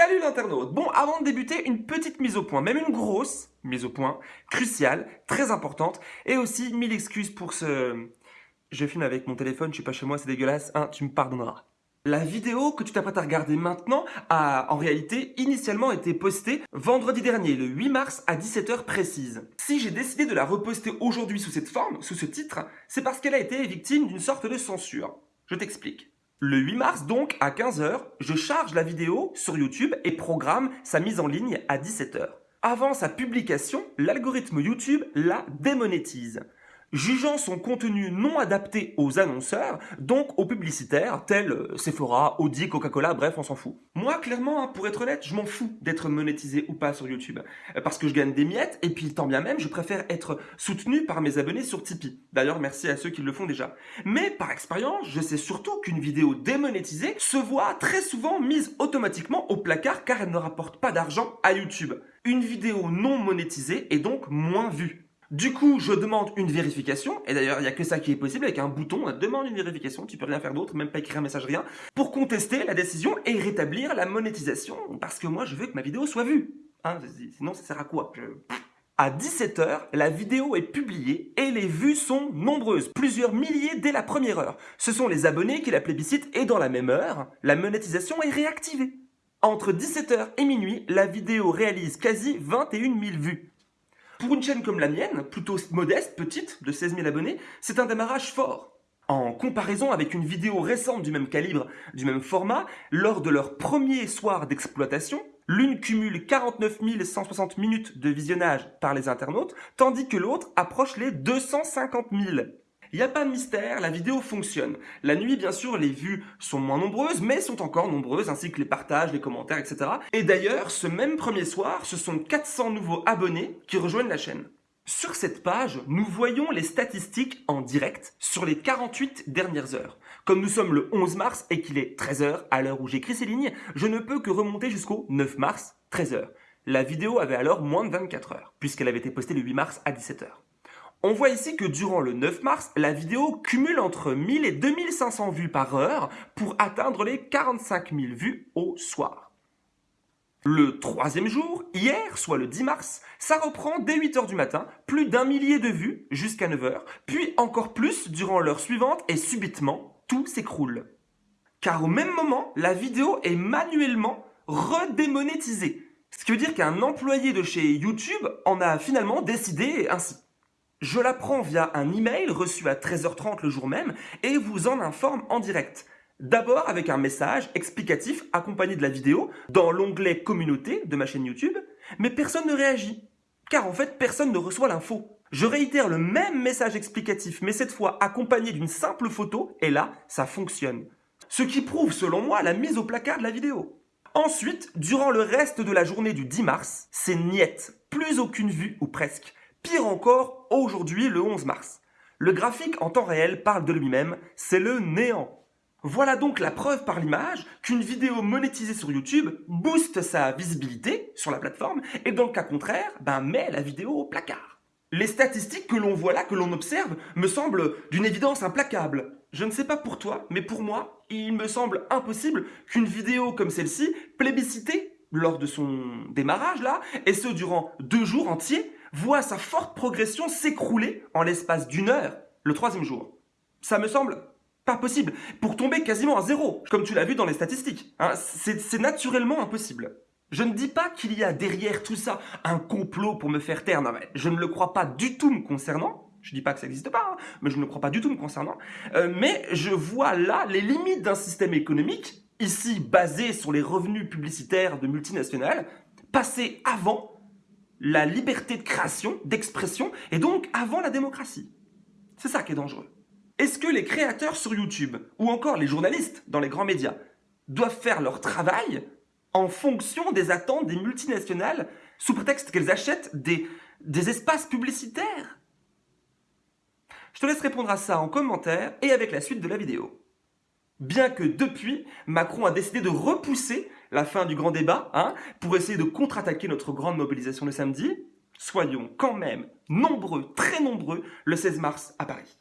Salut l'internaute Bon, avant de débuter, une petite mise au point, même une grosse mise au point, cruciale, très importante, et aussi mille excuses pour ce... Je filme avec mon téléphone, je suis pas chez moi, c'est dégueulasse, hein, tu me pardonneras. La vidéo que tu t'apprêtes à regarder maintenant a en réalité initialement été postée vendredi dernier, le 8 mars à 17h précise. Si j'ai décidé de la reposter aujourd'hui sous cette forme, sous ce titre, c'est parce qu'elle a été victime d'une sorte de censure. Je t'explique. Le 8 mars donc, à 15h, je charge la vidéo sur YouTube et programme sa mise en ligne à 17h. Avant sa publication, l'algorithme YouTube la démonétise jugeant son contenu non adapté aux annonceurs, donc aux publicitaires, tels euh, Sephora, Audi, Coca-Cola, bref, on s'en fout. Moi, clairement, hein, pour être honnête, je m'en fous d'être monétisé ou pas sur YouTube, euh, parce que je gagne des miettes, et puis tant bien même, je préfère être soutenu par mes abonnés sur Tipeee. D'ailleurs, merci à ceux qui le font déjà. Mais par expérience, je sais surtout qu'une vidéo démonétisée se voit très souvent mise automatiquement au placard car elle ne rapporte pas d'argent à YouTube. Une vidéo non monétisée est donc moins vue. Du coup, je demande une vérification, et d'ailleurs, il n'y a que ça qui est possible avec un bouton, demande une vérification, tu peux rien faire d'autre, même pas écrire un message, rien, pour contester la décision et rétablir la monétisation, parce que moi, je veux que ma vidéo soit vue. Hein, sinon, ça sert à quoi? À 17h, la vidéo est publiée et les vues sont nombreuses, plusieurs milliers dès la première heure. Ce sont les abonnés qui la plébiscitent et dans la même heure, la monétisation est réactivée. Entre 17h et minuit, la vidéo réalise quasi 21 000 vues. Pour une chaîne comme la mienne, plutôt modeste, petite, de 16 000 abonnés, c'est un démarrage fort. En comparaison avec une vidéo récente du même calibre, du même format, lors de leur premier soir d'exploitation, l'une cumule 49 160 minutes de visionnage par les internautes, tandis que l'autre approche les 250 000. Il n'y a pas de mystère, la vidéo fonctionne. La nuit, bien sûr, les vues sont moins nombreuses, mais sont encore nombreuses, ainsi que les partages, les commentaires, etc. Et d'ailleurs, ce même premier soir, ce sont 400 nouveaux abonnés qui rejoignent la chaîne. Sur cette page, nous voyons les statistiques en direct sur les 48 dernières heures. Comme nous sommes le 11 mars et qu'il est 13h à l'heure où j'écris ces lignes, je ne peux que remonter jusqu'au 9 mars, 13h. La vidéo avait alors moins de 24 heures, puisqu'elle avait été postée le 8 mars à 17h. On voit ici que durant le 9 mars, la vidéo cumule entre 1000 et 2500 vues par heure pour atteindre les 45 000 vues au soir. Le troisième jour, hier, soit le 10 mars, ça reprend dès 8h du matin, plus d'un millier de vues jusqu'à 9h, puis encore plus durant l'heure suivante et subitement, tout s'écroule. Car au même moment, la vidéo est manuellement redémonétisée. Ce qui veut dire qu'un employé de chez YouTube en a finalement décidé ainsi. Je l'apprends via un email reçu à 13h30 le jour même et vous en informe en direct. D'abord avec un message explicatif accompagné de la vidéo dans l'onglet communauté de ma chaîne YouTube, mais personne ne réagit. Car en fait, personne ne reçoit l'info. Je réitère le même message explicatif, mais cette fois accompagné d'une simple photo, et là, ça fonctionne. Ce qui prouve, selon moi, la mise au placard de la vidéo. Ensuite, durant le reste de la journée du 10 mars, c'est niette, plus aucune vue ou presque. Pire encore, aujourd'hui le 11 mars. Le graphique en temps réel parle de lui-même, c'est le néant. Voilà donc la preuve par l'image qu'une vidéo monétisée sur YouTube booste sa visibilité sur la plateforme et dans le cas contraire, ben met la vidéo au placard. Les statistiques que l'on voit là, que l'on observe, me semblent d'une évidence implacable. Je ne sais pas pour toi, mais pour moi, il me semble impossible qu'une vidéo comme celle-ci, plébiscitée lors de son démarrage là, et ce durant deux jours entiers, voit sa forte progression s'écrouler en l'espace d'une heure le troisième jour. Ça me semble pas possible, pour tomber quasiment à zéro, comme tu l'as vu dans les statistiques. Hein. C'est naturellement impossible. Je ne dis pas qu'il y a derrière tout ça un complot pour me faire taire, non mais je ne le crois pas du tout me concernant, je dis pas que ça n'existe pas, hein, mais je ne le crois pas du tout me concernant, euh, mais je vois là les limites d'un système économique, ici basé sur les revenus publicitaires de multinationales, passé avant la liberté de création, d'expression, et donc avant la démocratie. C'est ça qui est dangereux. Est-ce que les créateurs sur YouTube, ou encore les journalistes dans les grands médias, doivent faire leur travail en fonction des attentes des multinationales, sous prétexte qu'elles achètent des, des espaces publicitaires? Je te laisse répondre à ça en commentaire et avec la suite de la vidéo. Bien que depuis, Macron a décidé de repousser la fin du grand débat hein, pour essayer de contre-attaquer notre grande mobilisation le samedi, soyons quand même nombreux, très nombreux, le 16 mars à Paris.